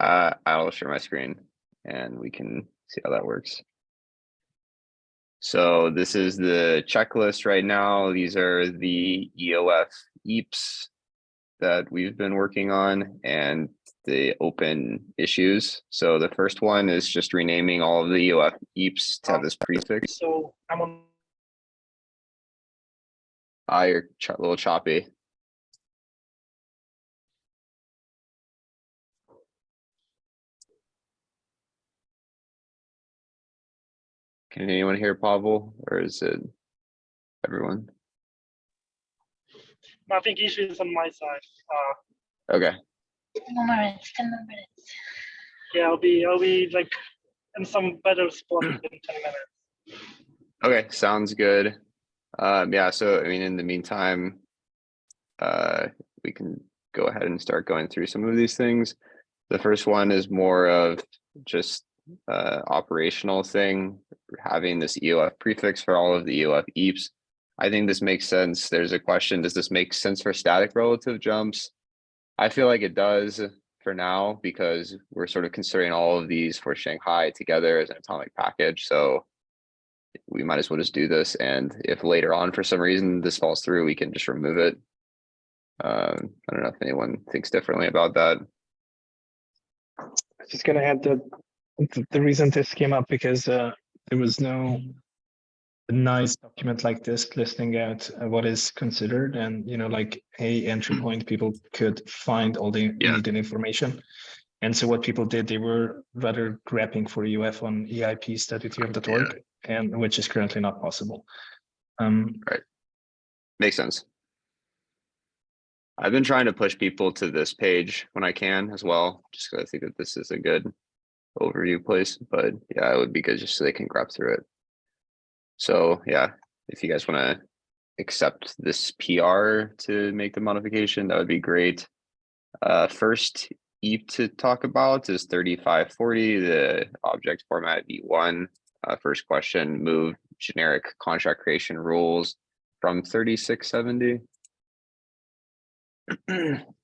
Uh, I'll share my screen and we can see how that works. So this is the checklist right now. These are the EOF EIPs that we've been working on and the open issues. So the first one is just renaming all of the EOF EIPs to have this prefix. So I'm on, Ah, you're ch- little choppy. Can anyone hear Pavel or is it everyone? I think issue is on my side. Uh, Okay, Ten more minutes, ten more minutes. yeah, I'll be, I'll be like in some better spot in ten minutes. okay, sounds good. Um, yeah, so I mean, in the meantime, uh, we can go ahead and start going through some of these things. The first one is more of just uh operational thing, having this EOF prefix for all of the EOF EIPs. I think this makes sense. There's a question, does this make sense for static relative jumps? I feel like it does for now because we're sort of considering all of these for Shanghai together as an atomic package, so we might as well just do this, and if later on for some reason this falls through, we can just remove it. Um, I don't know if anyone thinks differently about that. I was just gonna add that th- the reason this came up because uh, there was no nice document like this listing out uh, what is considered and you know like a entry point people could find all the Yeah. needed information. And so what people did, they were rather grabbing for EOF on E eips.ethereum.org and which is currently not possible. Um, Makes sense. I've been trying to push people to this page when I can as well, just because I think that this is a good overview place, but yeah, it would be good just so they can grab through it. So yeah, if you guys want to accept this PR to make the modification, that would be great. Uh, first EIP to talk about is 3540, the object format V1. Uh, first question, move generic contract creation rules from 3670.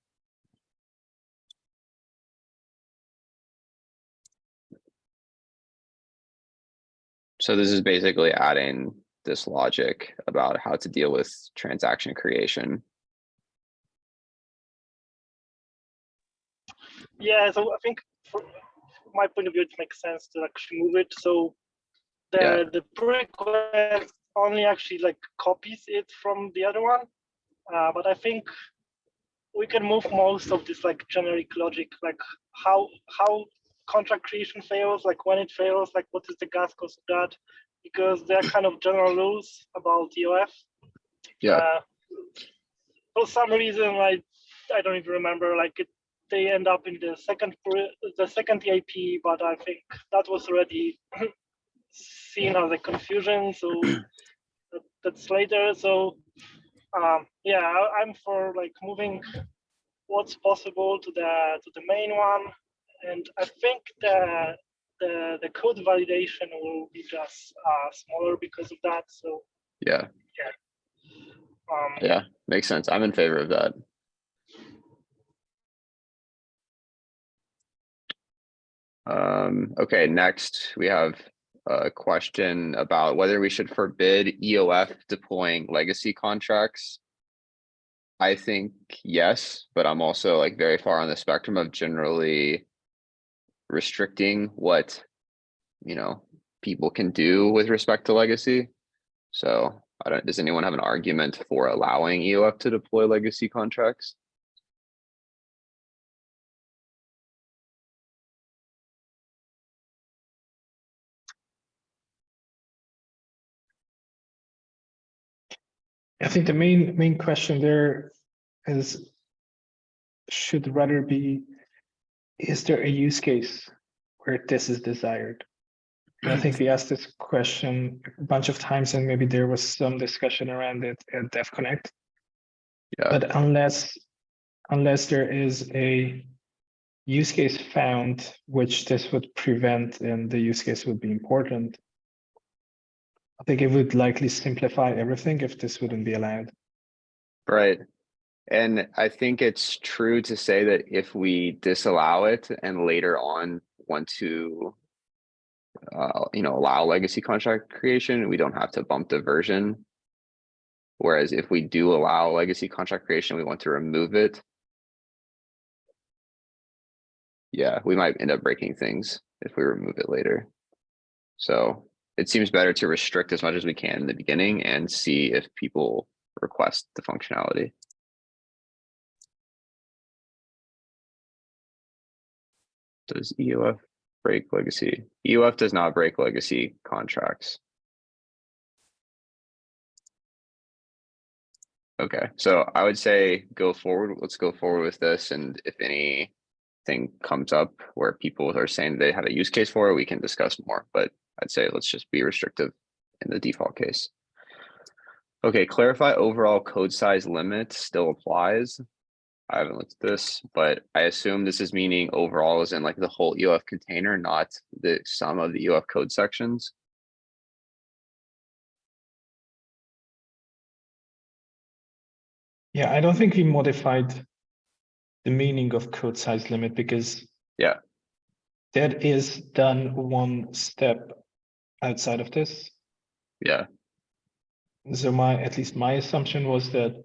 So this is basically adding this logic about how to deal with transaction creation. Yeah, so I think from my point of view, it makes sense to actually move it. So the Yeah. the pull request only actually like copies it from the other one. Uh, but I think we can move most of this like generic logic, like how how contract creation fails, like when it fails, like what is the gas cost of that, because there are kind of general rules about EOF. Yeah. Uh, for some reason, I I don't even remember. Like it, they end up in the second the second EIP, but I think that was already seen as a confusion. So that, that's later. So um, yeah, I, I'm for like moving what's possible to the to the main one, and I think the the the code validation will be just uh, smaller because of that. So Yeah, um, yeah, makes sense. I'm in favor of that. Um, okay, next we have a question about whether we should forbid EOF deploying legacy contracts. I think yes, but I'm also like very far on the spectrum of generally restricting what, you know, people can do with respect to legacy. So I don't, does anyone have an argument for allowing EOF to deploy legacy contracts? I think the main main question there is should rather be is there a use case where this is desired? I think we asked this question a bunch of times and maybe there was some discussion around it at Devconnect. Yeah. But unless unless there is a use case found which this would prevent and the use case would be important, I think it would likely simplify everything if this wouldn't be allowed. Right. And I think it's true to say that if we disallow it and later on want to uh, you know, allow legacy contract creation, we don't have to bump the version. Whereas if we do allow legacy contract creation, we want to remove it. Yeah, we might end up breaking things if we remove it later. So it seems better to restrict as much as we can in the beginning and see if people request the functionality. Does EOF break legacy? EOF does not break legacy contracts. Okay, so I would say go forward. Let's go forward with this. And if anything comes up where people are saying they have a use case for it, we can discuss more. But I'd say let's just be restrictive in the default case. Okay, clarify overall code size limit still applies. I haven't looked at this, but I assume this is meaning overall is in like the whole EOF container, not the sum of the EOF code sections. Yeah, I don't think we modified the meaning of code size limit because Yeah. that is done one step outside of this. Yeah, So my, at least my assumption was that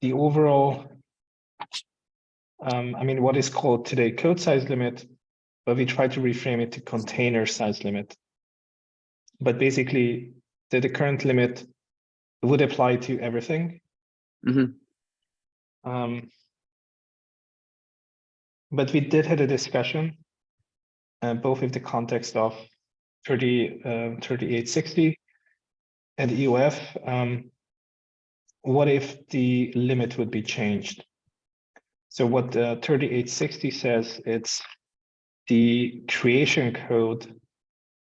the overall um, I mean, what is called today code size limit, but we try to reframe it to container size limit. But basically, the, the current limit would apply to everything. Mhm. Um, but we did had a discussion, uh, both in the context of 30, uh, 3860 and EOF. Um, what if the limit would be changed? So what the 3860 says, it's the creation code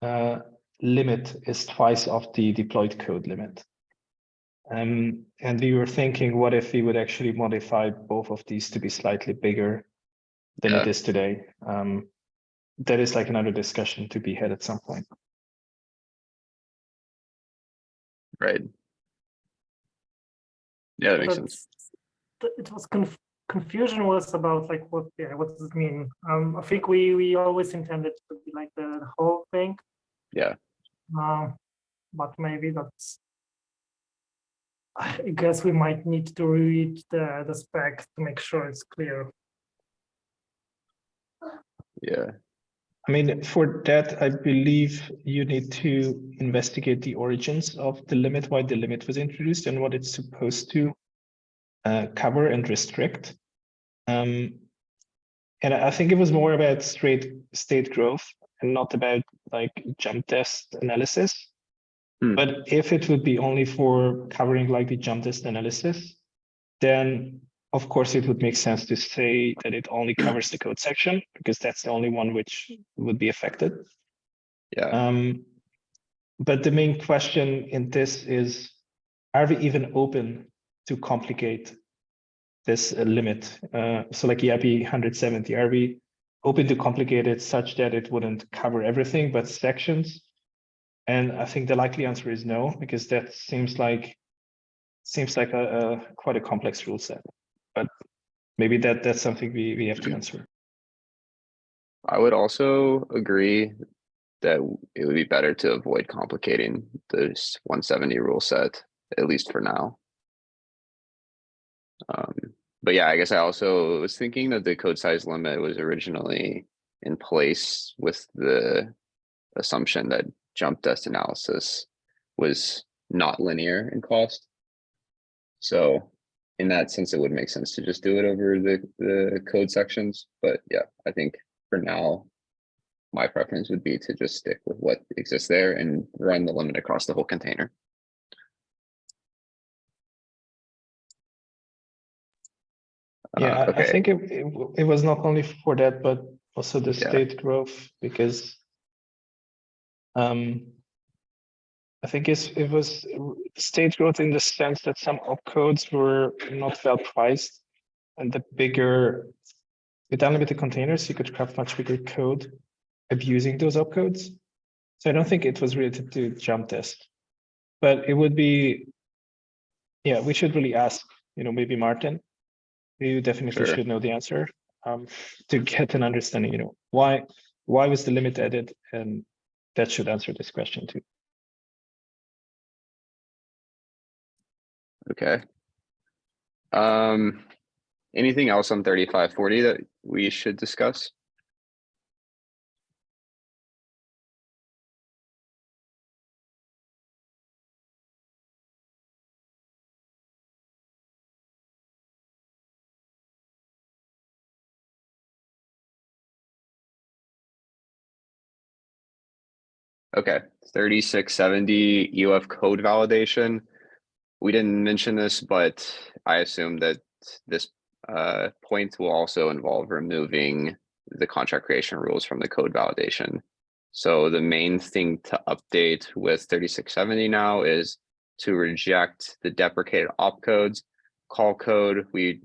uh, limit is twice of the deployed code limit. Um, and we were thinking, what if we would actually modify both of these to be slightly bigger than Yeah. it is today? Um, that is like another discussion to be had at some point. right. Yeah, that makes But sense. It was conf- confusion was about like what yeah what does it mean? Um, I think we we always intended to be like the, the whole thing. Yeah. Um, but maybe that's. I guess we might need to read the the spec to make sure it's clear. Yeah, I mean, for that, I believe you need to investigate the origins of the limit, why the limit was introduced and what it's supposed to uh, cover and restrict. Um, and I think it was more about straight state growth and not about like jumpdest analysis. Hmm. But if it would be only for covering like the jumpdest analysis, then of course it would make sense to say that it only covers the code section because that's the only one which would be affected. yeah, Um, but the main question in this is, are we even open to complicate this uh, limit? Uh, so like EIP 170, are we open to complicate it such that it wouldn't cover everything but sections? And I think the likely answer is no, because that seems like seems like a, a quite a complex rule set. But maybe that that's something we, we have to answer. I would also agree that it would be better to avoid complicating this one seventy rule set, at least for now. Um, but yeah, I guess I also was thinking that the code size limit was originally in place with the assumption that jumpdest analysis was not linear in cost. So in that sense, it would make sense to just do it over the, the code sections, but yeah, I think for now, my preference would be to just stick with what exists there and run the limit across the whole container. Yeah, Uh, I- I think it, it, it was not only for that, but also the Yeah. state growth because um, I think it's, it was state growth in the sense that some opcodes were not well priced and the bigger with unlimited containers, you could craft much bigger code abusing those opcodes. So I don't think it was related to jumpdest, but it would be, yeah, we should really ask, you know, maybe Martin, you definitely Sure. should know the answer um, to get an understanding, you know, why, why was the limit added? And that should answer this question too. Okay. Um, anything else on thirty-five forty that we should discuss? Okay, thirty-six seventy EOF code validation. We didn't mention this, but I assume that this uh point will also involve removing the contract creation rules from the code validation. So the main thing to update with thirty-six seventy now is to reject the deprecated opcodes. Call code, we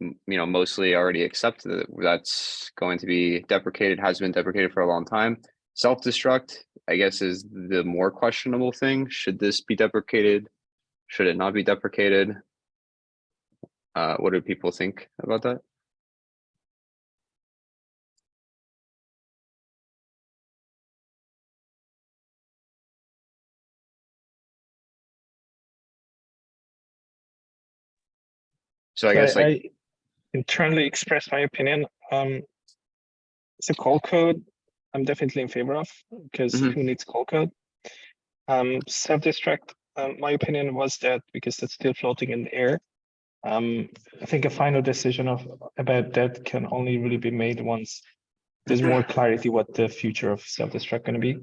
you know, mostly already accept that that's going to be deprecated, has been deprecated for a long time. Self-destruct, I guess, is the more questionable thing. Should this be deprecated? Should it not be deprecated? Uh, what do people think about that? So I guess like, internally express my opinion. Um, it's a call code. I'm definitely in favor of because Mhm. who needs call code? Um, self-destruct. Um, my opinion was that because that's still floating in the air. Um, I think a final decision of about that can only really be made once there's more clarity what the future of self-destruct going to be.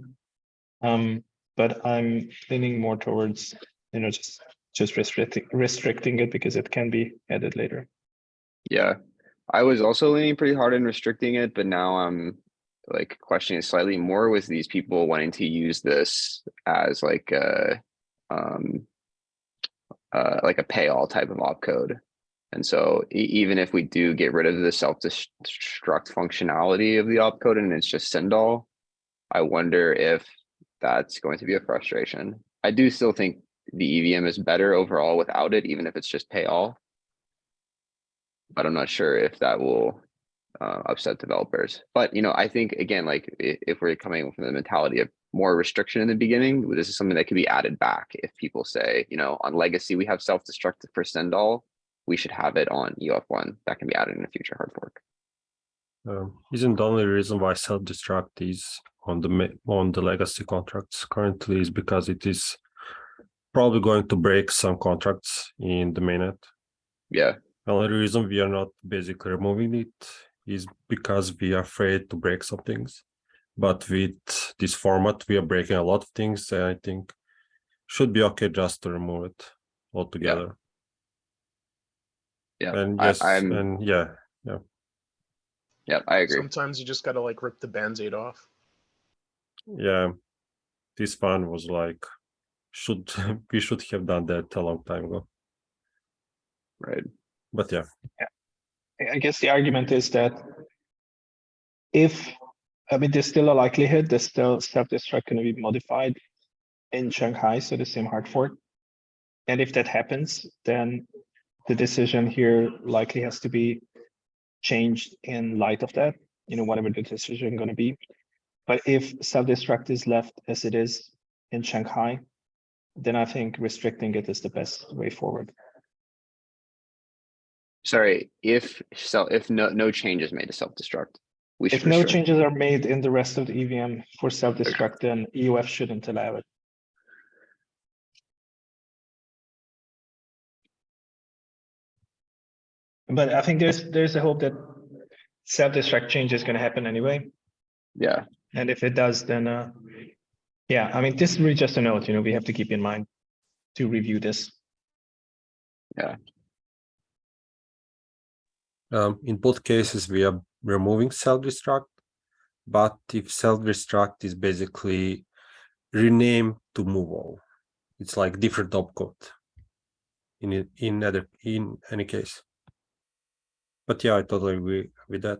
Um, but I'm leaning more towards you know just just restricting restricting it because it can be added later. yeah, I was also leaning pretty hard in restricting it, but now I'm like questioning it slightly more with these people wanting to use this as like a um uh like a pay all type of opcode. And so e- even if we do get rid of the self-destruct functionality of the opcode and it's just send all, I wonder if that's going to be a frustration. I do still think the EVM is better overall without it, even if it's just pay all. But I'm not sure if that will uh, upset developers. But you know, I think again, like if we're coming from the mentality of more restriction in the beginning, this is something that could be added back. If people say, you know, on legacy we have self-destruct for send all, we should have it on EOF one. That can be added in a future hard fork. Um, isn't the only reason why self-destruct is on the on the legacy contracts currently is because it is probably going to break some contracts in the mainnet. Yeah, The Only reason we are not basically removing it is because we are afraid to break some things. But with this format, we are breaking a lot of things, and I think should be okay just to remove it altogether. yeah. And yes, I'm, and yeah, yeah, Yeah, I agree. Sometimes you just gotta like rip the band-aid off. yeah. This one was like, should we should have done that a long time ago. Right. But yeah, I- I guess the argument is that if, I mean, there's still a likelihood there's still self-destruct going to be modified in Shanghai, so the same hard fork. And if that happens, then the decision here likely has to be changed in light of that, you know, whatever the decision going to be. But if self-destruct is left as it is in Shanghai, then I think restricting it is the best way forward. Sorry, if so, if no, no changes made to self-destruct. We should If no restrict. changes are made in the rest of the EVM for self-destruct, then EOF shouldn't allow it. But I think there's, there's a hope that self-destruct change is gonna happen anyway, Yeah, and if it does, then, uh, yeah, I mean, this is really just a note, you know, we have to keep in mind to review this. Um, in both cases we are removing self-destruct. But if self-destruct is basically rename to move all, it's like different opcode. In in other, in any case. But yeah, I totally agree with that.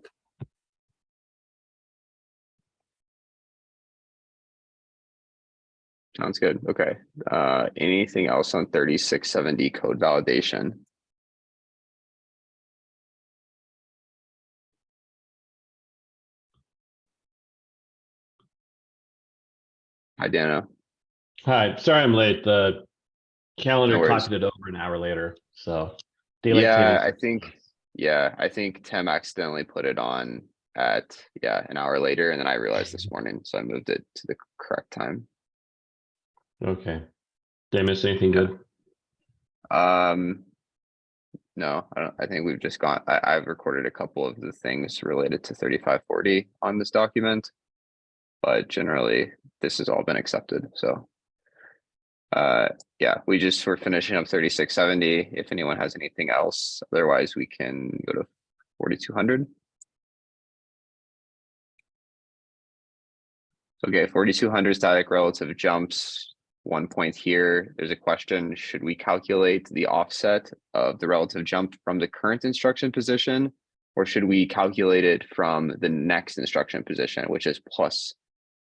sounds good. Okay. Uh, anything else on thirty-six seventy code validation? Hi, Danno. Hi, sorry I'm late. The calendar No clocked it over an hour later, so. daylight Yeah, I think, yeah, I think Tim accidentally put it on at, yeah, an hour later, and then I realized this morning, so I moved it to the correct time. Okay. Did I miss anything good? Um. No, I don't, I think we've just gone, I, I've recorded a couple of the things related to thirty-five forty on this document. But generally, this has all been accepted, so. Uh, yeah, we just, we're finishing up thirty-six seventy. If anyone has anything else, otherwise we can go to forty-two hundred. Okay, forty-two hundred static relative jumps. One point here, there's a question, should we calculate the offset of the relative jump from the current instruction position? Or should we calculate it from the next instruction position, which is plus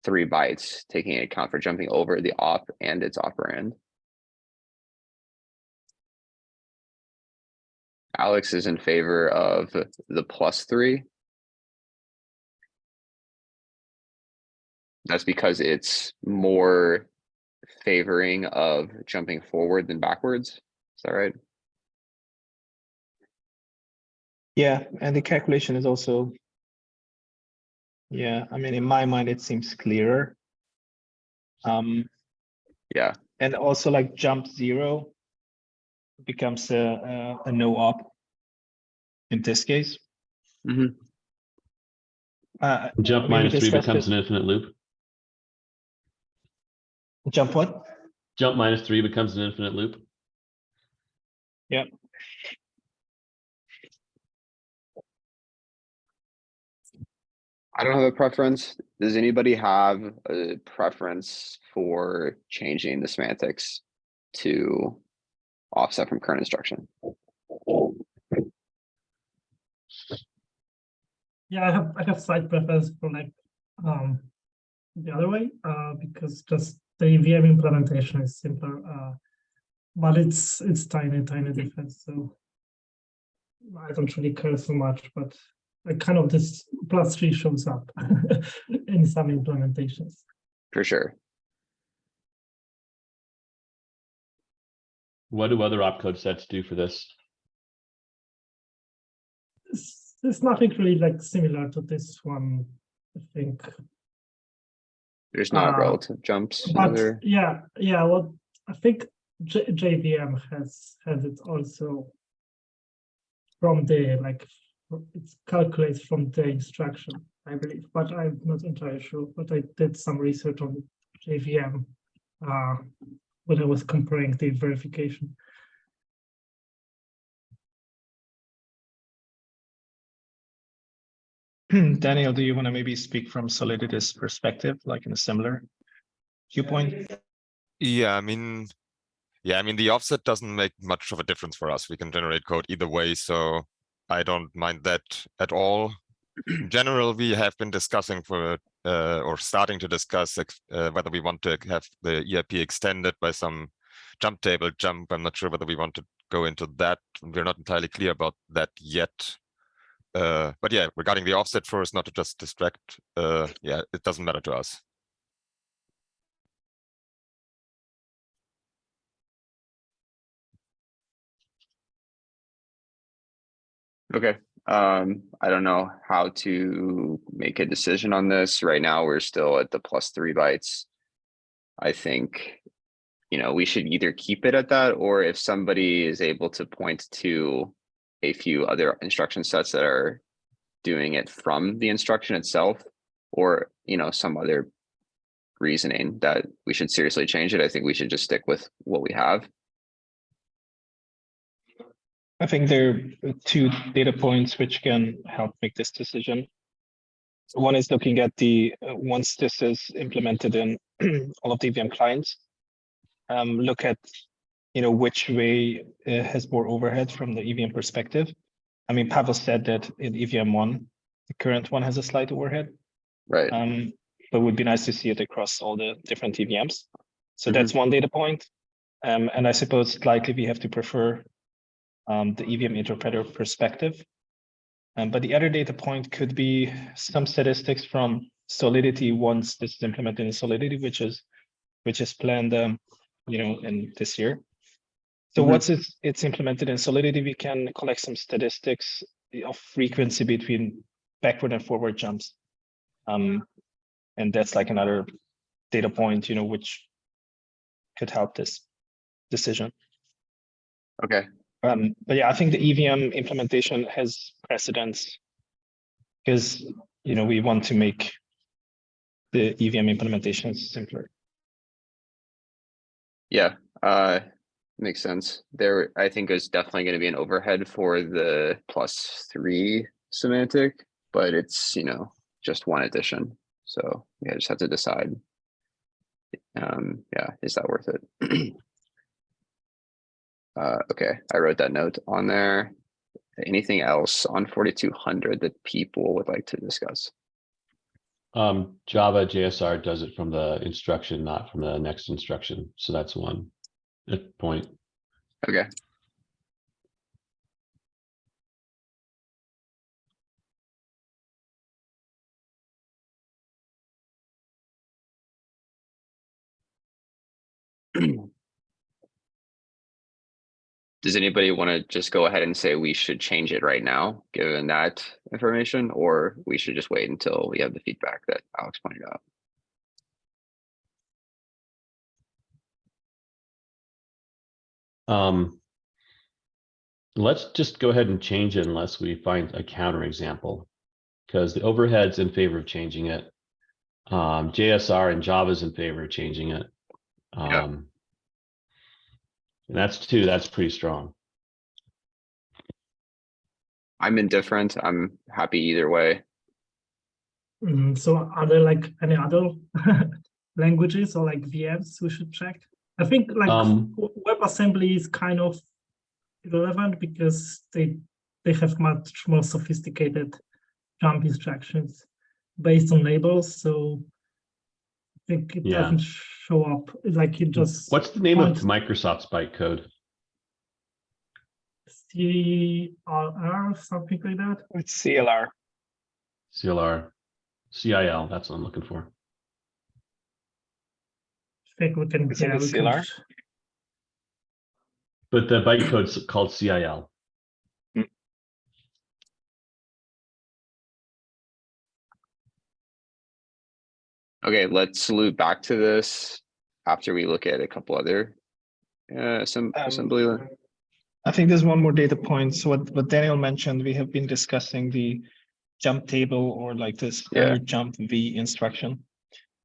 three bytes, taking into account for jumping over the op and its operand? Alex is in favor of the plus three. That's because it's more favoring of jumping forward than backwards. Is that right? Yeah, and the calculation is also. Yeah, I mean, in my mind, it seems clearer. Um, Yeah, and also like jump zero. Becomes a, a, a no op. In this case. Mhm. Uh, Jump minus three becomes it. an infinite loop. jump what? Jump minus three becomes an infinite loop. I don't have a preference. Does anybody have a preference for changing the semantics to offset from current instruction? Yeah, I have I have slight preference for like um the other way, uh, because just the VM implementation is simpler, uh, but it's it's tiny, tiny difference. So I don't really care so much, but kind of this plus three shows up in some implementations. For sure. What do other opcode sets do for this? It's, it's nothing really like similar to this one, I think. There's not Uh, relative jumps. in But other- yeah, yeah, well, I think J JVM has has it also from the like it's calculated from the instruction, I believe, but I'm not entirely sure. But I did some research on JVM uh, when I was comparing the verification. Daniel, do you want to maybe speak from Solidity's perspective, like in a similar viewpoint? Yeah, I mean, yeah, I mean, the offset doesn't make much of a difference for us. We can generate code either way, so I don't mind that at all. In general, we have been discussing for, uh, or starting to discuss uh, whether we want to have the EIP extended by some jump table jump. I'm not sure whether we want to go into that. We're not entirely clear about that yet. Uh, but yeah, regarding the offset first, not to just distract, uh, yeah, it doesn't matter to us. Okay, um, I don't know how to make a decision on this. Right now, we're still at the plus three bytes. I think, you know, we should either keep it at that, or if somebody is able to point to a few other instruction sets that are doing it from the instruction itself, or, you know, some other reasoning that we should seriously change it, I think we should just stick with what we have. I think there are two data points which can help make this decision. One is looking at the, uh, once this is implemented in all of the EVM clients. Um, look at, you know, which way uh, has more overhead from the EVM perspective. I mean, Pavel said that in evmone, the current one has a slight overhead. Right, Um, but would be nice to see it across all the different EVMs. So that's one data point. Um, and I suppose likely we have to prefer um, the EVM interpreter perspective. Um, but the other data point could be some statistics from Solidity once this is implemented in Solidity, which is which is planned, um, you know, in this year. So Mhm. once it's, it's implemented in Solidity, we can collect some statistics of frequency between backward and forward jumps. Um, and that's like another data point, you know, which could help this decision. Okay, Um, but yeah, I think the EVM implementation has precedence. Because, you know, we want to make the EVM implementation simpler. yeah, uh, makes sense. There, I think is definitely gonna be an overhead for the plus three semantic, but it's, you know, just one addition. So, yeah, just have to decide. Um, yeah, is that worth it? Uh, okay, I wrote that note on there. Anything else on forty-two hundred that people would like to discuss? Um, Java JSR does it from the instruction, not from the next instruction. So that's one point. Okay. Does anybody want to just go ahead and say we should change it right now, given that information, or we should just wait until we have the feedback that Alex pointed out? Um, let's just go ahead and change it unless we find a counterexample. Because the overhead's in favor of changing it. Um, JSR and Java's in favor of changing it. Um. And that's two, that's pretty strong. I'm indifferent. I'm happy either way. Mm, so are there like any other languages or like VMs we should check? I think like Um, w- WebAssembly is kind of irrelevant because they they have much more sophisticated jump instructions based on labels. So I think it Yeah. doesn't show up like it just What's the name of point- Microsoft's bytecode? CLR, something like that. It's CLR. CLR, CIL, that's what I'm looking for. I think we can. Is it yeah, we can CLR? But the bytecode's called CIL. Okay, let's loop back to this after we look at a couple other uh, some Um, assembly. I think there's one more data point. So what, what Daniel mentioned, we have been discussing the jump table or like this Yeah. jump V instruction.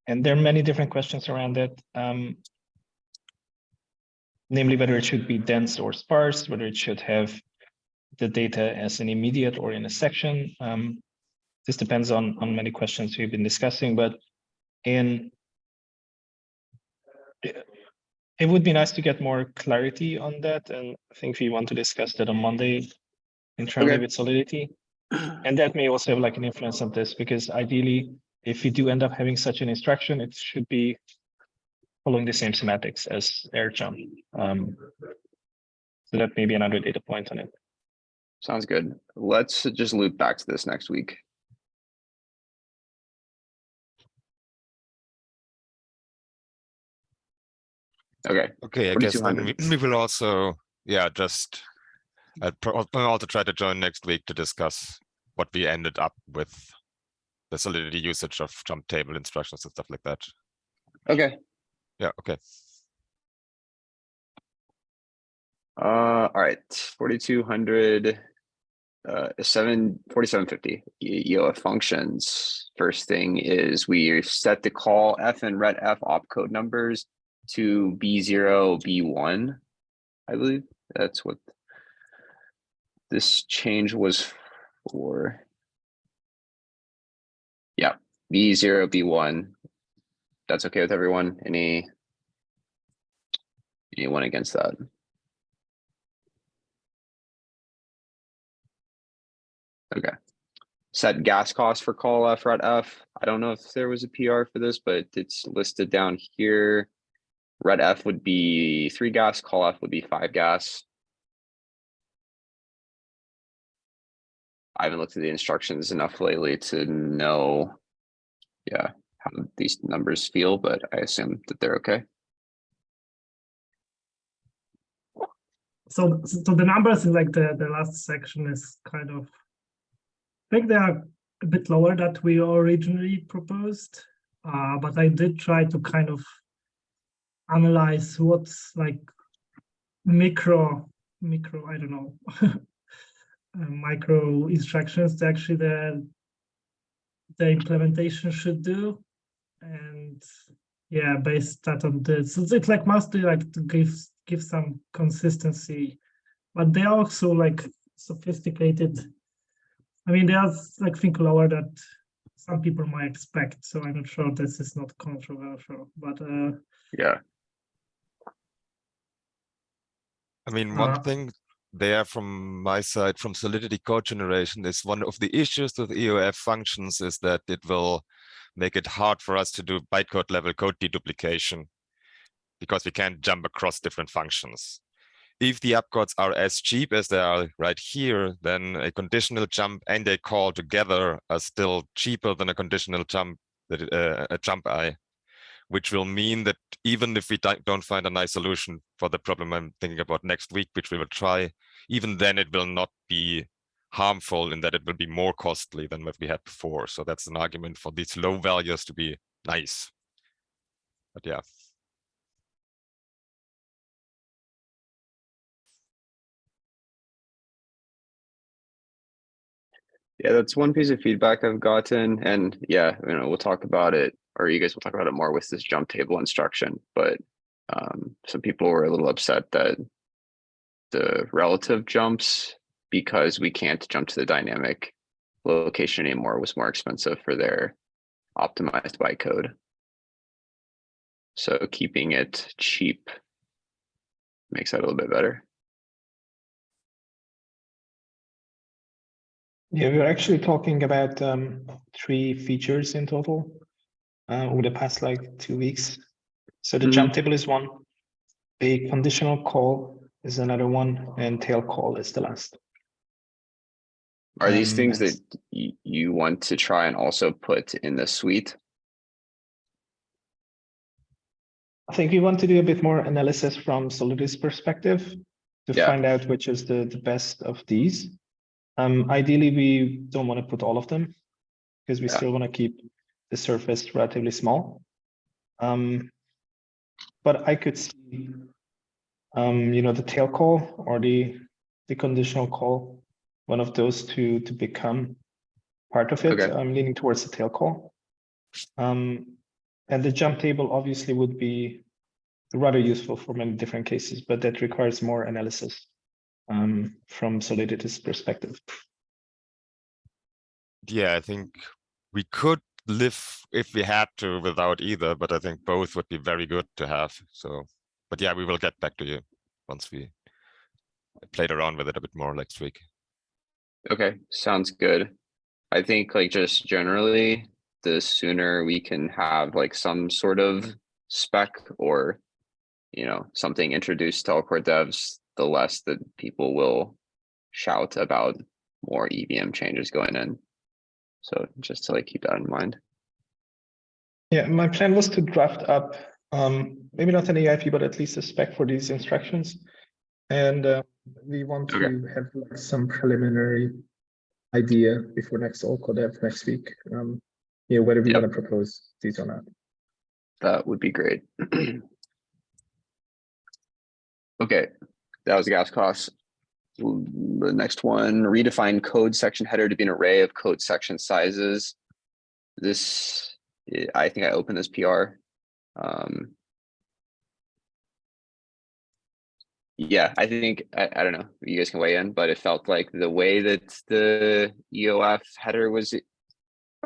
And there are many different questions around it. Um, namely whether it should be dense or sparse, whether it should have the data as an immediate or in a section. Um, this depends on, on many questions we've been discussing, but in it would be nice to get more clarity on that, and I think we want to discuss that on Monday internally Okay. with Solidity. And that may also have like an influence on this, because ideally, if we do end up having such an instruction, it should be following the same semantics as RJUMP. Um, so that may be another data point on it. Sounds good. Let's just loop back to this next week. Okay, Okay, I guess then we, we will also, yeah, just. I'll I'll also try to join next week to discuss what we ended up with. The solidity usage of jump table instructions and stuff like that. okay. Yeah, okay. Uh, all right, forty-two hundred. Uh, seven, forty-seven fifty, EOF functions. First thing is we set the call F and ret F opcode numbers to B zero, B one. I believe that's what. This change was for. Yeah, B zero, B one. That's okay with everyone? Any? Anyone against that? Okay. Set gas cost for call F F. I don't know if there was a PR for this, but it's listed down here. RETF would be three gas, call F would be five gas. I haven't looked at the instructions enough lately to know. Yeah, how these numbers feel, but I assume that they're okay. So, so the numbers in like the, the last section is kind of, I think they are a bit lower that we originally proposed. Uh, but I did try to kind of analyze what's like micro, micro, I don't know, uh, micro instructions that actually the, the implementation should do. And yeah, based that on this, so it's like mostly like to give give some consistency, but they are also like sophisticated. I mean, they are like think lower that some people might expect. So I'm not sure this is not controversial, but uh, Yeah, I mean, one Uh, thing there from my side, from Solidity code generation, is one of the issues with EOF functions is that it will make it hard for us to do bytecode level code deduplication because we can't jump across different functions. If the opcodes are as cheap as they are right here, then a conditional jump and a call together are still cheaper than a conditional jump, that uh, a jump I which will mean that even if we don't find a nice solution for the problem I'm thinking about next week, which we will try, even then it will not be harmful in that it will be more costly than what we had before. So that's an argument for these low values to be nice. But yeah, yeah, that's one piece of feedback I've gotten and yeah, you know, we'll talk about it, or you guys will talk about it more with this jump table instruction, but um, some people were a little upset that the relative jumps, because we can't jump to the dynamic location anymore, was more expensive for their optimized bytecode. So keeping it cheap makes that a little bit better. Yeah, we're actually talking about um, three features in total uh, over the past like two weeks. So the Mhm. jump table is one, a conditional call is another one, and tail call is the last. Are these Um, things that you, you want to try and also put in the suite? I think we want to do a bit more analysis from Solidity's perspective to Yeah. find out which is the, the best of these. Um, ideally, we don't want to put all of them because we Yeah. still want to keep the surface relatively small. Um, but I could see, um, you know, the tail call or the the conditional call, one of those two to become part of it. Okay. I'm leaning towards the tail call. Um, and the jump table obviously would be rather useful for many different cases, but that requires more analysis um, from Solidity's perspective. yeah, I think we could live if we had to without either, but I think both would be very good to have. So, but yeah, we will get back to you once we played around with it a bit more next week. Okay, sounds good. I think like just generally, the sooner we can have like some sort of spec or. You know, something introduced to all core devs, the less that people will shout about more EVM changes going in. So just to like keep that in mind. Yeah, my plan was to draft up, um, maybe not an EIP, but at least a spec for these instructions. And uh, we want Okay. to have like some preliminary idea before next all core dev next week. Um, yeah, whether we Yep. want to propose these or not. That would be great. Okay, that was the gas costs. The next one, redefine code section header to be an array of code section sizes. This, I think I opened this PR. Um. Yeah, I think, I, I don't know, you guys can weigh in, but it felt like the way that the EOF header was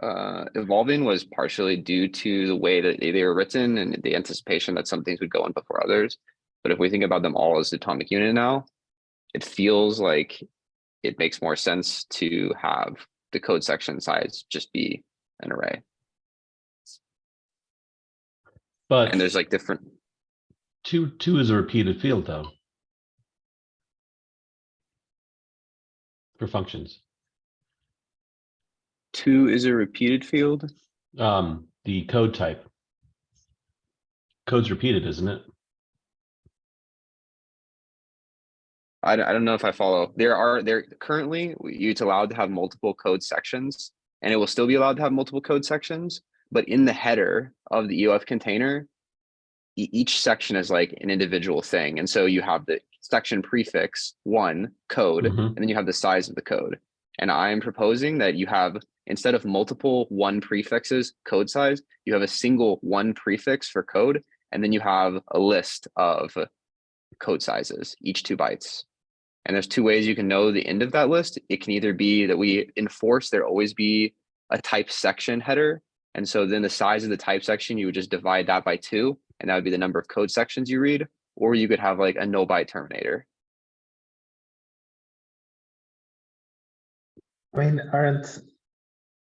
uh, evolving was partially due to the way that they they were written and the anticipation that some things would go in before others. But if we think about them all as the atomic unit now, it feels like it makes more sense to have the code section size just be an array. But And there's like different, two, two is a repeated field though. For functions. two is a repeated field. Um, the code type. Code's repeated, isn't it? I don't, I don't know if I follow. There are, there currently, it's allowed to have multiple code sections. And it will still be allowed to have multiple code sections, but in the header of the EOF container. each section is like an individual thing, and so you have the section prefix, one, code, Mhm. and then you have the size of the code. And I'm proposing that you have, instead of multiple one prefixes, code size, you have a single one prefix for code, and then you have a list of code sizes, each two bytes. And there's two ways you can know the end of that list. It can either be that we enforce there always be a type section header. And so then the size of the type section, you would just divide that by two, and that would be the number of code sections you read. Or you could have like a no byte terminator. I mean, aren't,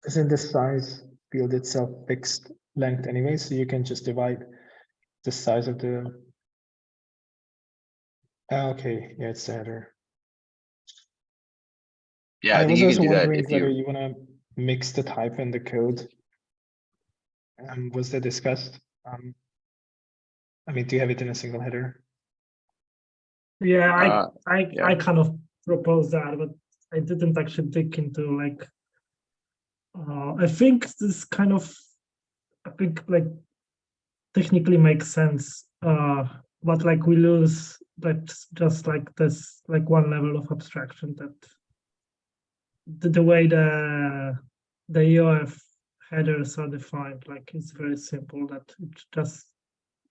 isn't the size field itself fixed length anyway, so you can just divide the size of the. Ah, Okay, yeah, it's the header. Yeah, I think was you also can do that wondering if whether you, you wanna mix the type and the code. Um, was that discussed? Um. I mean, do you have it in a single header? Yeah, I, uh, I, yeah. I kind of proposed that, but I didn't actually dig into like. Uh, I think this kind of, I think like technically makes sense. Uh, but like we lose that just like this, like one level of abstraction that. The, the way the, the EOF headers are defined, like it's very simple that it's just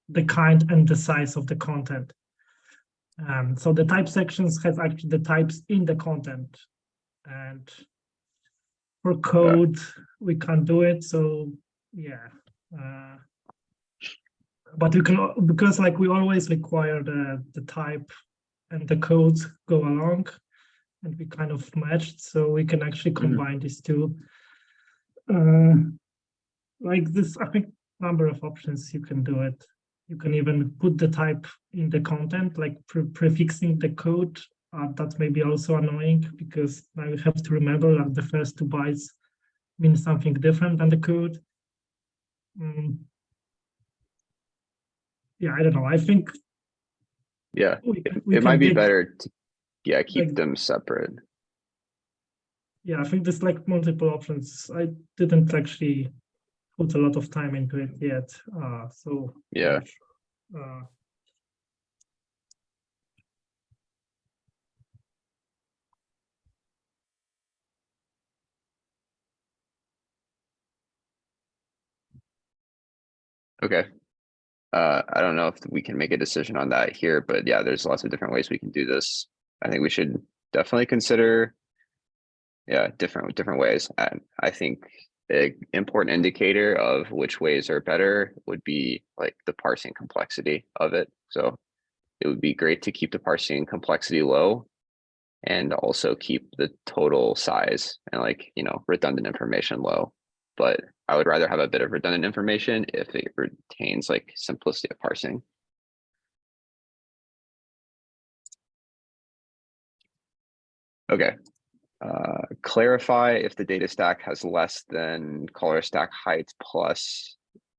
the kind and the size of the content. Um, so the type sections has actually the types in the content. And for code, we can't do it, so yeah. Uh, but we can, because like we always require the, the type and the codes go along and we kind of matched, so we can actually combine these two. Uh, like this, I think number of options you can do it. You can even put the type in the content, like pre- prefixing the code. Uh, that may be also annoying because now you have to remember that the first two bytes mean something different than the code. Mm. Yeah, I don't know. I think yeah, we, it we it might be better to, yeah, keep like- them separate. Yeah, I think there's like multiple options. I didn't actually put a lot of time into it yet. Uh, so Yeah, uh, okay. Uh, I don't know if we can make a decision on that here, but yeah, there's lots of different ways we can do this. I think we should definitely consider. Yeah, different, different ways. And I think a important indicator of which ways are better would be like the parsing complexity of it. So it would be great to keep the parsing complexity low and also keep the total size and like, you know, redundant information low. But I would rather have a bit of redundant information if it retains like simplicity of parsing. Okay. Uh, clarify if the data stack has less than caller stack height plus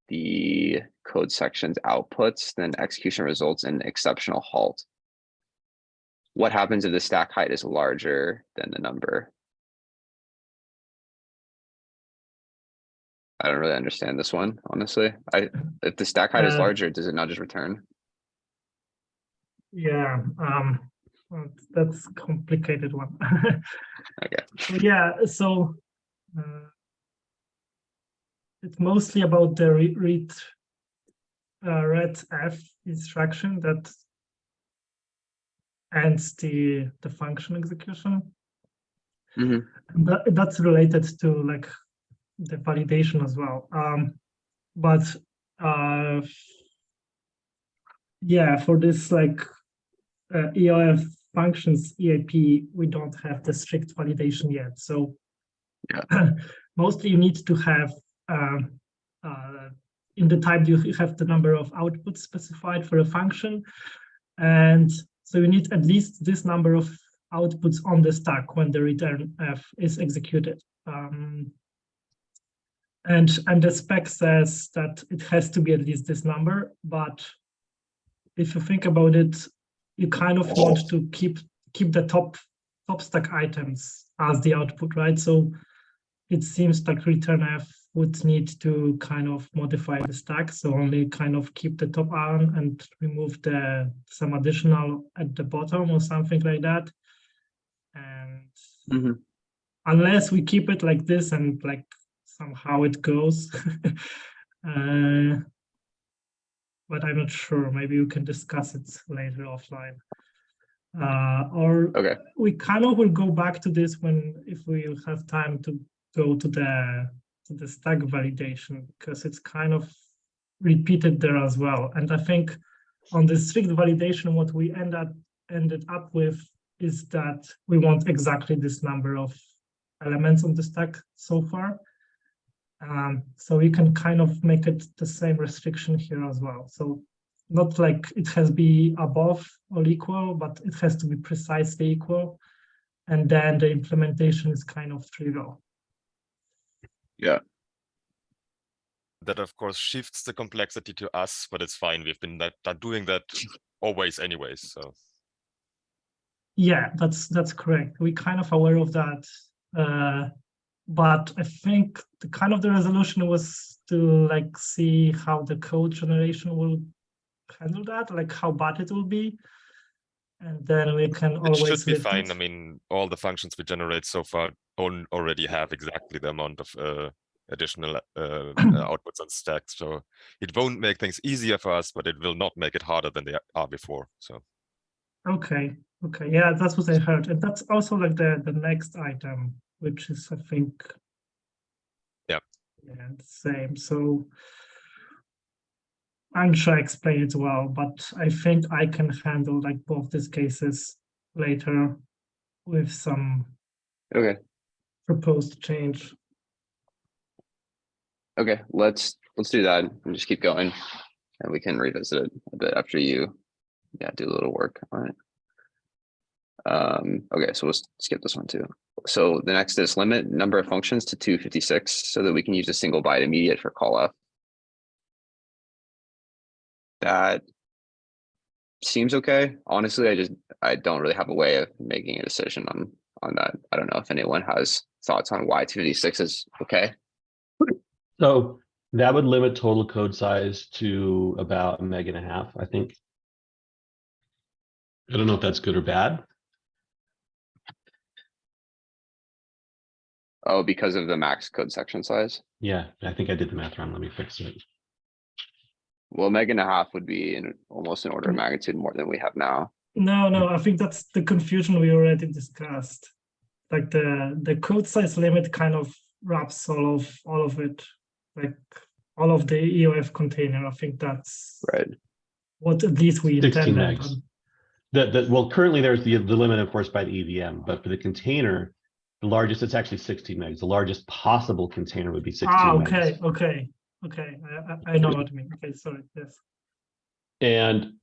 the code sections outputs, then execution results in exceptional halt. What happens if the stack height is larger than the number? I don't really understand this one, honestly. I, if the stack height is Uh, larger, does it not just return? yeah, um, that's complicated one. Okay, yeah, so uh, it's mostly about the read uh, read f instruction that ends the the function execution. Mhm. And that, that's related to like the validation as well. Um, but uh, yeah, for this like uh, EOF functions EIP, we don't have the strict validation yet. So mostly you need to have um, uh, in the type you have the number of outputs specified for a function. And so you need at least this number of outputs on the stack when the return F is executed. Um, And, and the spec says that it has to be at least this number, but if you think about it, you kind of want to keep, keep the top, top stack items as the output, right? So it seems like return F would need to kind of modify the stack, so only kind of keep the top on and remove the some additional at the bottom or something like that. And Mhm. unless we keep it like this and like somehow it goes. uh, but I'm not sure. Maybe we can discuss it later offline. Uh, or Okay. we kind of will go back to this when if we have time to go to the to the stack validation because it's kind of repeated there as well. And I think on the strict validation, what we end up ended up with is that we want exactly this number of elements on the stack so far. Um, so we can kind of make it the same restriction here as well. So not like it has to be above or equal, but it has to be precisely equal. And then the implementation is kind of trivial. Yeah. That of course shifts the complexity to us, but it's fine. We've been that, that doing that always anyways, so. Yeah, that's that's correct. We're kind of aware of that. Uh, but I think the kind of the resolution was to like see how the code generation will handle that, like how bad it will be. And then we can It always should be fine. it. I mean, all the functions we generate so far on already have exactly the amount of uh, additional uh, uh, outputs on stack. So it won't make things easier for us, but it will not make it harder than they are before. So Okay, okay, yeah, that's what I heard. And that's also like the the next item, which is I think. Yep. Yeah, the same. So I'm sure I explained it well, but I think I can handle like both these cases later with some Okay. proposed change. Okay, let's, let's do that and just keep going. And we can revisit it a bit after you, yeah, do a little work on it. Um, okay, so we'll skip this one too. So the next is limit number of functions to two fifty-six so that we can use a single byte immediate for CALLF. That seems okay. Honestly, I just, I don't really have a way of making a decision on, on that. I don't know if anyone has thoughts on why two fifty-six is okay. So that would limit total code size to about a meg and a half, I think. I don't know if that's good or bad. Oh, because of the max code section size? Yeah, I think I did the math wrong. Let me fix it. Well, meg and a half would be in almost an order of magnitude more than we have now. No, no, I think that's the confusion we already discussed. Like the the code size limit kind of wraps all of all of it, like all of the EOF container. I think that's Right. what at least we 16 intended. megs. That, that, well, currently there's the, the limit enforced by the EVM, but for the container, the largest, it's actually sixteen megs. The largest possible container would be sixteen Ah, megs. okay, okay, okay. I, I, I know what you mean. Okay, sorry. Yes. And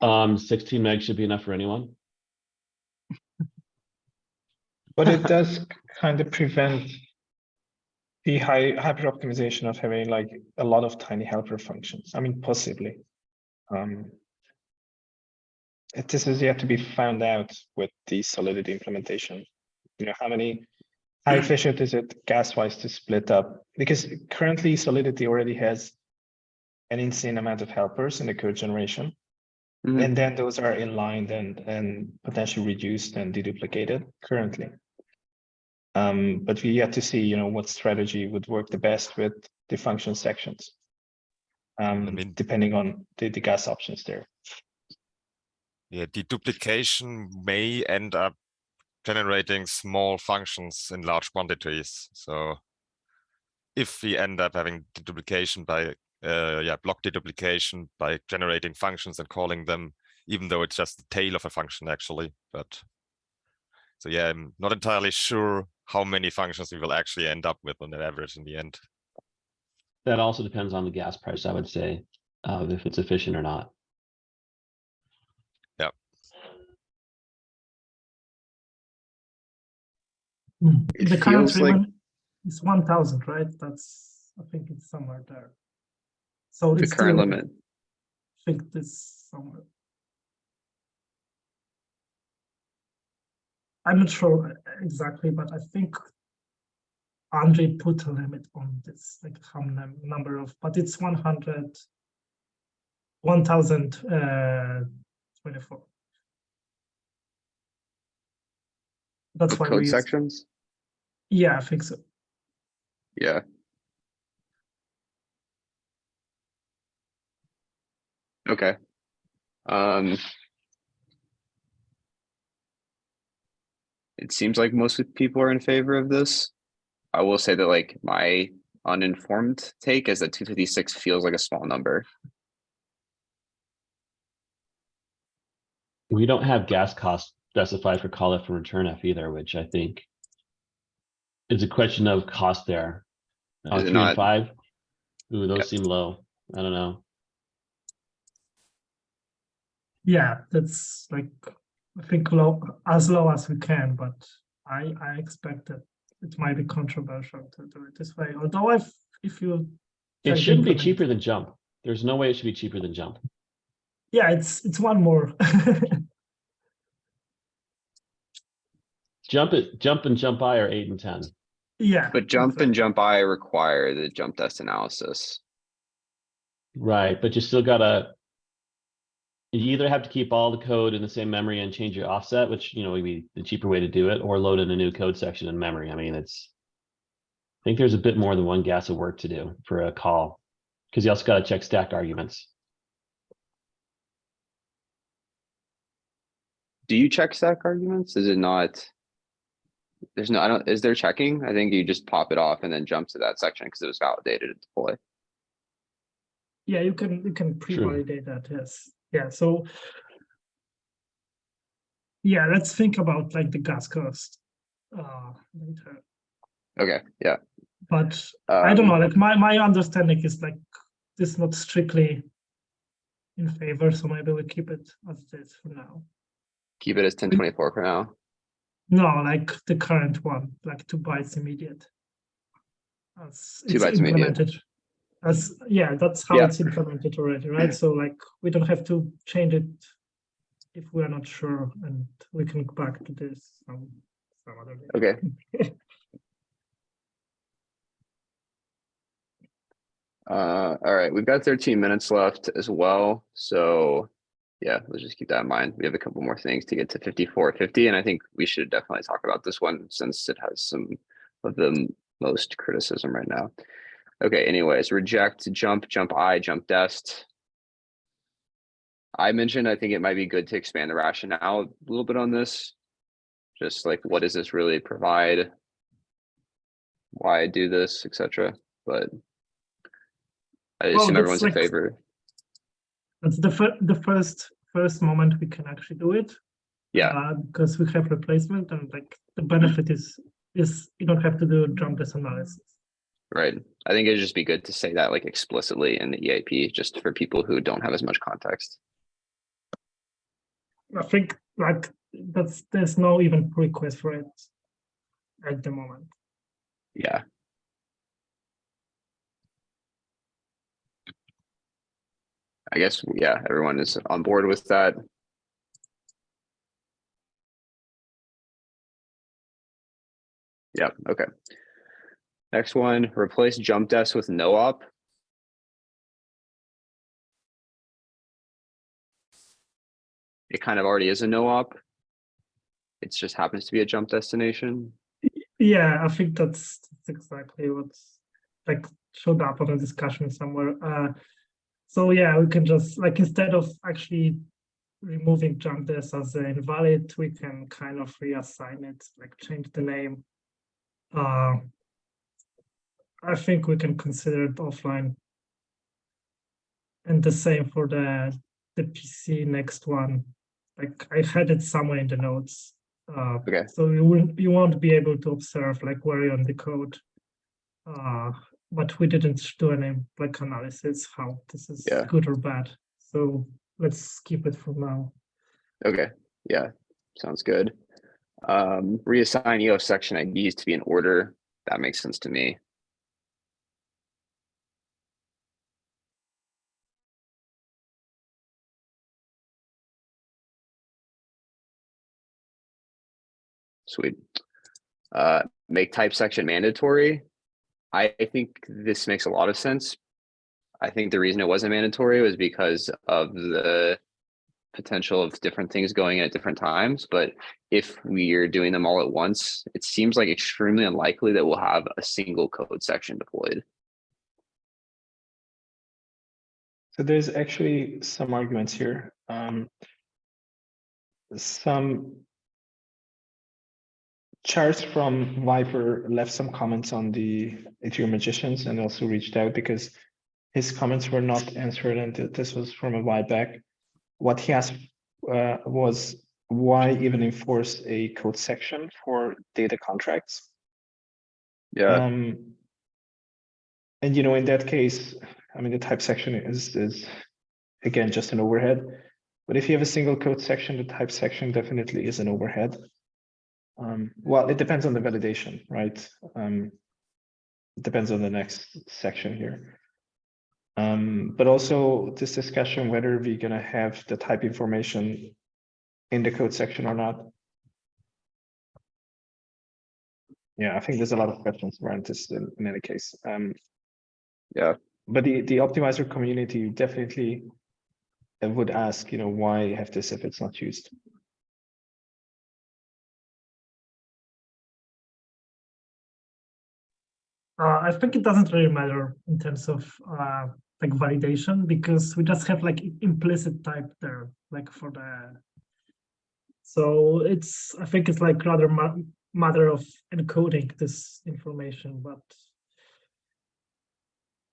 um, sixteen megs should be enough for anyone. But it does kind of prevent the high hyper optimization of having like a lot of tiny helper functions. I mean, possibly. Um, it- this is yet to be found out with the Solidity implementation. You know, how many, how efficient is it gas wise to split up? Because currently Solidity already has an insane amount of helpers in the code generation. Mhm. And then those are inlined and, and potentially reduced and deduplicated currently. Um, but we yet to see, you know, what strategy would work the best with the function sections. Um, mean- depending on the, the gas options there. Yeah, deduplication may end up generating small functions in large quantities. So if we end up having deduplication by, uh, yeah, block deduplication by generating functions and calling them, even though it's just the tail of a function actually, but so yeah, I'm not entirely sure how many functions we will actually end up with on the average in the end. That also depends on the gas price, I would say, uh, if it's efficient or not. Hmm. It The current feels like- limit is one thousand, right? That's I think it's somewhere there. So The it's current still- limit. I think this somewhere. I'm not sure exactly, but I think Andre put a limit on this, like how num- number of, but it's 100, 1024. That's With why we code use, sections? yeah, I think so. Yeah. Okay. Um. It seems like most people are in favor of this. I will say that like my uninformed take is that two fifty-six feels like a small number. We don't have gas costs specified for call F and return F either, which I think is a question of cost there. Uh, Is it three not? and five? Ooh, those Yep. seem low. I don't know. Yeah, that's like, I think low, as low as we can, but I, I expect that it might be controversial to do it this way, although if, if you. It try shouldn't be implement- cheaper than jump. There's no way it should be cheaper than jump. Yeah, it's, it's one more. Jump it, jump and jump I are eight and ten. Yeah. But jump and jump I require the jumpdest analysis. Right, but you still gotta. You either have to keep all the code in the same memory and change your offset, which, you know, would be the cheaper way to do it, or load in a new code section in memory. I mean, it's. I think there's a bit more than one gas of work to do for a call. Cause you also gotta check stack arguments. Do you check stack arguments? Is it not? There's no, I don't, is there checking? I think you just pop it off and then jump to that section because it was validated at deploy. Yeah, you can, you can pre-validate that, yes, yeah, so. Yeah, let's think about like the gas cost. Uh, later, Okay, yeah. but I don't know, um, like my, my understanding is like, this is not strictly. In favor, so maybe we keep it as it is for now. Keep it as ten twenty-four for now. No, like the current one, like two bytes immediate. As Two it's bytes immediate. implemented. As, yeah, that's how Yeah. it's implemented already, right? So like, we don't have to change it. If we're not sure, and we can go back to this some, some other day. Okay. Uh, all right, we've got thirteen minutes left as well, so. Yeah, let's just keep that in mind. We have a couple more things to get to fifty-four fifty, and I think we should definitely talk about this one since it has some of the most criticism right now. Okay, anyways, reject, jump, jump I, jumpdest. I mentioned, I think it might be good to expand the rationale a little bit on this. Just like, what does this really provide? Why I do this, etc. but. I Well, assume that's everyone's in favor. That's the fir- the first, first moment we can actually do it. Yeah. uh, Because we have replacement and like, the benefit is, is you don't have to do jumpdest analysis. Right. I think it'd just be good to say that like explicitly in the EIP, just for people who don't have as much context. I think like that's there's no even request for it at the moment. Yeah. I guess, yeah, everyone is on board with that. Yeah, okay. Next one, replace jumpdest with no op. It kind of already is a no op. It just happens to be a jump destination. Yeah, I think that's, that's exactly what's like showed up on a discussion somewhere. Uh, so yeah, we can just like instead of actually removing jumpdest as an invalid, we can kind of reassign it, like change the name. Uh, I think we can consider it offline. And the same for the the PC next one. Like I had it somewhere in the notes. Uh, Okay. So you won't you won't be able to observe like where you're on the code. Uh, but we didn't do any like analysis how this is yeah. good or bad. So let's skip it for now. Okay. Yeah. Sounds good. Um, reassign EOF section IDs to be in order. That makes sense to me. Sweet. Uh, make type section mandatory. I think this makes a lot of sense. I think the reason it wasn't mandatory was because of the potential of different things going in at different times, but if we are doing them all at once, it seems like extremely unlikely that we'll have a single code section deployed. So there's actually some arguments here. Um, some Charles from Vyper left some comments on the Ethereum magicians and also reached out because his comments were not answered and this was from a while back. What he asked uh, was why even enforce a code section for data contracts? Yeah, Um, and you know, in that case, I mean, the type section is, is again, just an overhead. But if you have a single code section, the type section definitely is an overhead. Um, well, it depends on the validation, right? Um, it depends on the next section here. Um, but also this discussion whether we're gonna have the type information in the code section or not. Yeah, I think there's a lot of questions around this in, in any case. Um, yeah, but the, the optimizer community definitely uh, would ask, you know, why have this if it's not used? Uh, I think it doesn't really matter in terms of uh, like validation because we just have like implicit type there, like for the. So it's I think it's like rather ma matter of encoding this information, but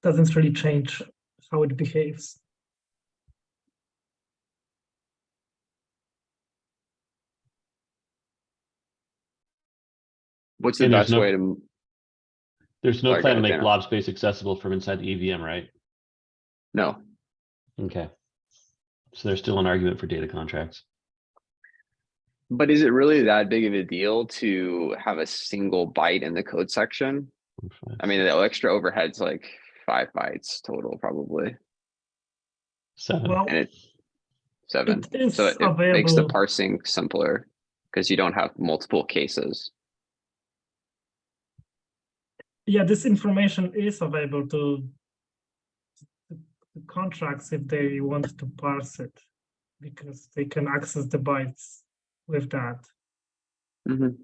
doesn't really change how it behaves. what's the And best no- way to, m- There's no Sorry, plan to make Dana. blob space accessible from inside the EVM, right? no, Okay. So there's still an argument for data contracts. but is it really that big of a deal to have a single byte in the code section? I mean, the extra overhead's like five bytes total probably, Seven. Well, and it seven. it is So it it makes the available. parsing simpler because you don't have multiple cases. Yeah, this information is available to contracts if they want to parse it because they can access the bytes with that. Mhm.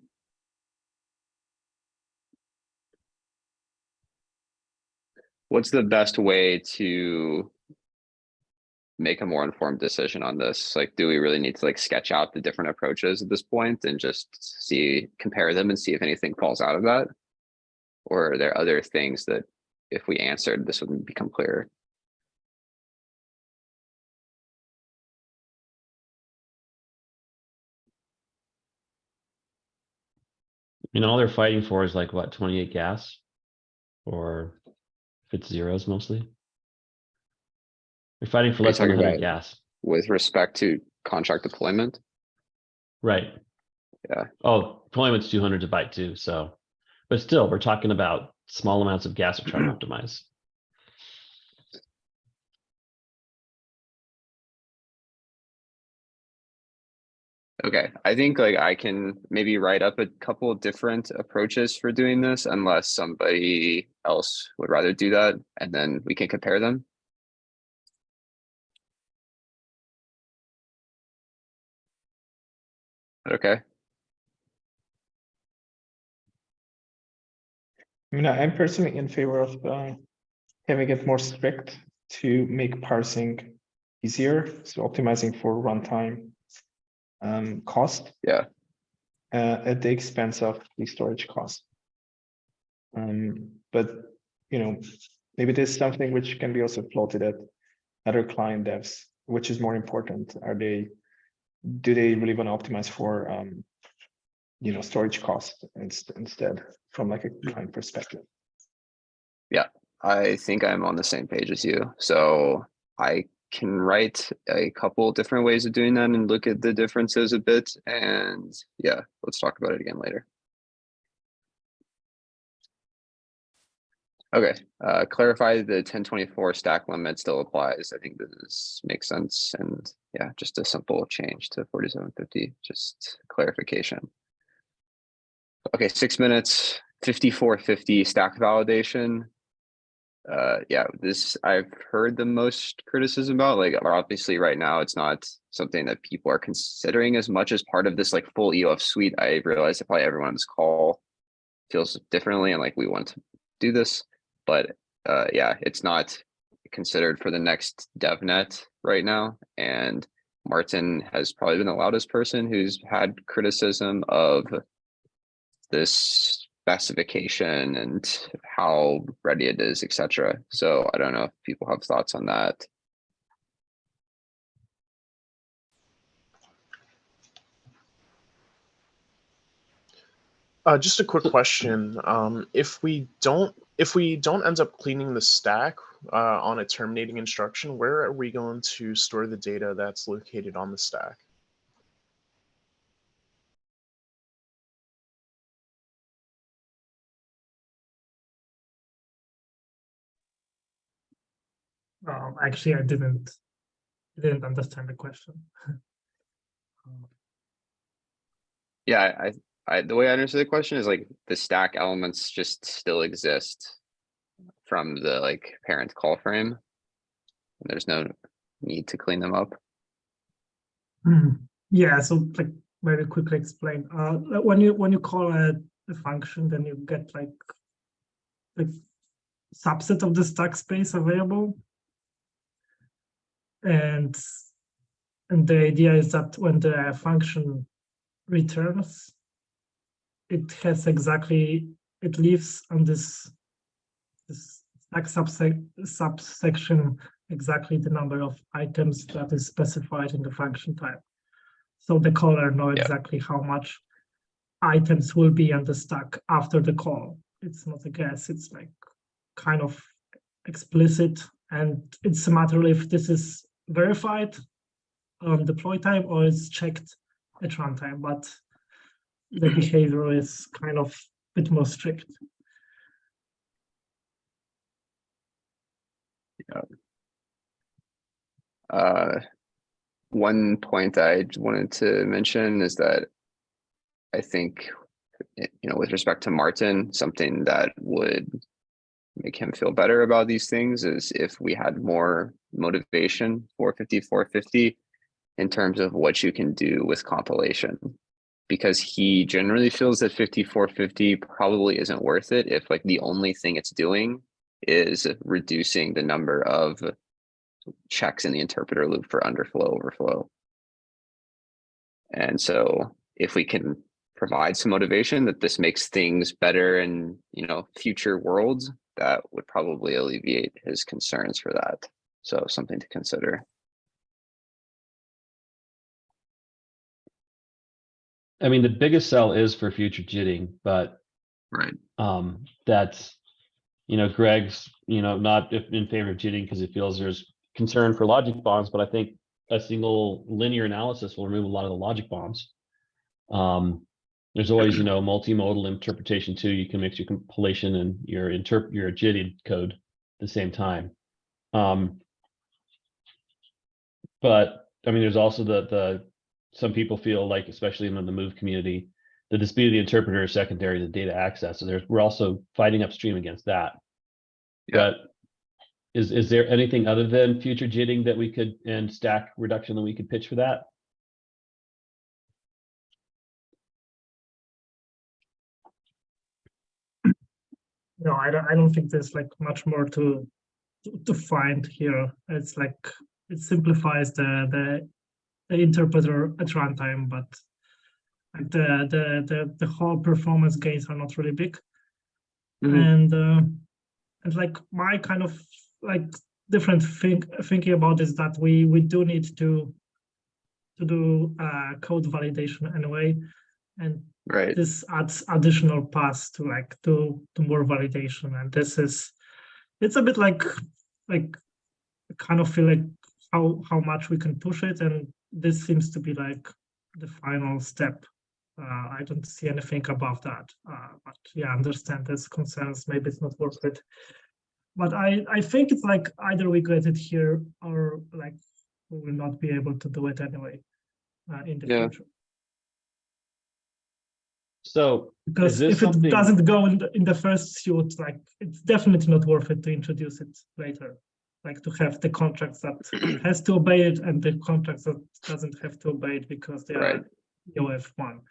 What's the best way to make a more informed decision on this? Like, do we really need to like sketch out the different approaches at this point and just see, compare them and see if anything falls out of that? Or are there other things that if we answered, this would become clearer? You know, all they're fighting for is like what, twenty-eight gas? Or if it's zeros mostly? They're fighting for less than hundred gas, With respect to contract deployment? right? Yeah. Oh, deployment's two hundred to byte too, so. But still, we're talking about small amounts of gas we're trying to optimize. Okay, I think like I can maybe write up a couple of different approaches for doing this unless somebody else would rather do that and then we can compare them. Okay, I mean, I'm personally in favor of uh, having it more strict to make parsing easier, so optimizing for runtime um, cost. Yeah. Uh, at the expense of the storage cost. Um, but, you know, maybe there's something which can be also floated at other client devs, which is more important. Are they, do they really want to optimize for, um, you know, storage cost inst- instead from like a client perspective? Yeah. I think I'm on the same page as you, so I can write a couple different ways of doing that and look at the differences a bit and yeah, let's talk about it again later. Okay, uh, clarify the ten twenty-four stack limit still applies. I think this makes sense and yeah, just a simple change to forty-seven fifty, just clarification. Okay, six minutes, fifty-four fifty stack validation. Uh, yeah, this I've heard the most criticism about, like, obviously right now, it's not something that people are considering as much as part of this like full EOF suite. I realize that probably everyone on this call feels differently and like we want to do this, but uh, yeah, it's not considered for the next DevNet right now. And Martin has probably been the loudest person who's had criticism of this specification and how ready it is, etc. So I don't know if people have thoughts on that. Uh, just a quick question. Um, if we don't, if we don't end up cleaning the stack uh, on a terminating instruction, where are we going to store the data that's located on the stack? Um, actually, I didn't, didn't understand the question. Yeah, I, I, the way I understood the question is like the stack elements just still exist from the like parent call frame. And there's no need to clean them up. Hmm. Yeah, so like very quickly explain. Uh, when you when you call a, a function, then you get like like subset of the stack space available, and and the idea is that when the function returns, it has exactly it leaves on this this stack subsec subsection exactly the number of items that is specified in the function type. So the caller know Yeah. exactly how much items will be on the stack after the call. It's not a guess, it's like kind of explicit and it's a matter if this is verified on deploy time or it's checked at runtime, but the behavior is kind of a bit more strict. Yeah. Uh, one point I wanted to mention is that I think, you know, with respect to Martin, something that would make him feel better about these things is if we had more motivation for 5450 in terms of what you can do with compilation. Because he generally feels that 5450 probably isn't worth it if like the only thing it's doing is reducing the number of checks in the interpreter loop for underflow overflow. And so if we can provide some motivation that this makes things better in, you know, future worlds, that would probably alleviate his concerns for that. So something to consider. I mean, the biggest sell is for future jitting, but Right. um, that's, you know, Greg's, you know, not in favor of jitting because he feels there's concern for logic bombs, but I think a single linear analysis will remove a lot of the logic bombs. Um, there's always, you know, multimodal interpretation too. You can mix your compilation and your interp your jitted code at the same time. Um, but I mean, there's also the the some people feel like, especially in the move community, the dispute of the interpreter is secondary to data access. So there's we're also fighting upstream against that. Yeah. But is is there anything other than future jitting that we could and stack reduction that we could pitch for that? No, I don't, I don't think there's like much more to to- to find here. It's like it simplifies the the, the interpreter at runtime, but like the, the the the whole performance gains are not really big. Mhm. And uh, and like my kind of like different think thinking about is that we we do need to to do uh, code validation anyway, and Right. this adds additional paths to like to to more validation and this is it's a bit like like I kind of feel like how how much we can push it and this seems to be like the final step uh, i don't see anything above that uh, but yeah I understand there's concerns maybe it's not worth it but i i think it's like either we get it here or like we will not be able to do it anyway uh, in the Yeah. future So Because this if it doesn't go in the, in the first suit, like it's definitely not worth it to introduce it later. Like to have the contracts that has to obey it and the contracts that doesn't have to obey it because they Right. are EOF one.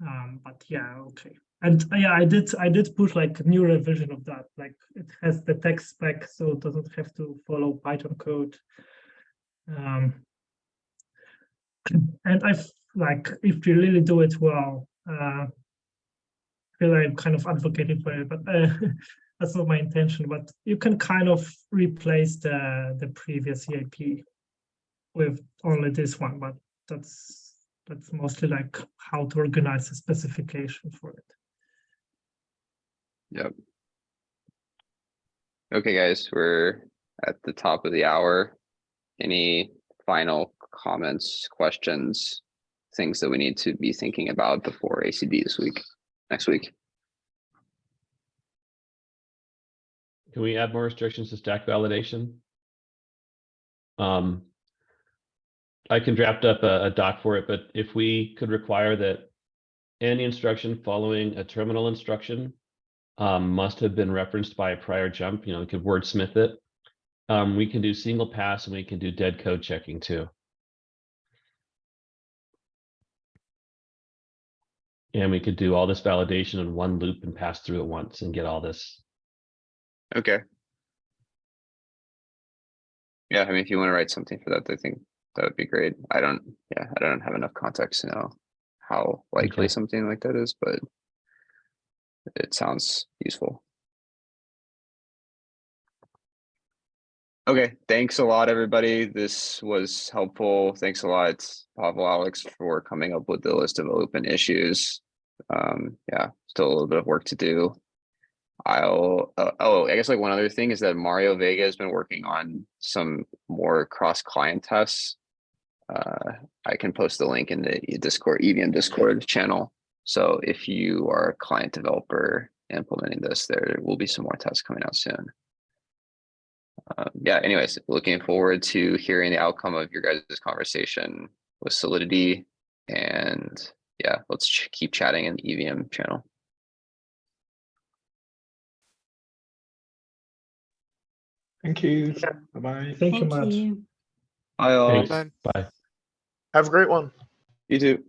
Um, but yeah, okay. And uh, yeah, I did I did push like a new revision of that. Like it has the text spec, so it doesn't have to follow Python code. Um, and I like if you really do it well, uh, feel like I'm kind of advocating for it, but uh, that's not my intention. But you can kind of replace the the previous EIP with only this one, but that's that's mostly like how to organize a specification for it. Yep. Okay, guys, we're at the top of the hour. Any final comments, questions, things that we need to be thinking about before ACD this week, next week? Can we add more restrictions to stack validation? Um. I can draft up a, a doc for it, but if we could require that any instruction following a terminal instruction um, must have been referenced by a prior jump, you know, we could wordsmith it. Um, we can do single pass and we can do dead code checking too. And we could do all this validation in one loop and pass through it once and get all this Okay. Yeah, I mean, if you want to write something for that, I think that would be great. I don't, yeah, I don't have enough context to know how likely Okay. something like that is, but it sounds useful. Okay, thanks a lot, everybody. This was helpful. Thanks a lot, Pavel, Alex, for coming up with the list of open issues. Um, yeah, still a little bit of work to do. I'll, uh, oh, I guess like one other thing is that Mario Vega has been working on some more cross-client tests. Uh, I can post the link in the Discord, EVM Discord channel. So if you are a client developer implementing this, there will be some more tests coming out soon. Um, yeah, anyways, looking forward to hearing the outcome of your guys' conversation with Solidity. And yeah, let's ch- keep chatting in the EVM channel. Thank you. Bye-bye. Thank you much. you. Bye all. Thanks. Bye. Have a great one. You too.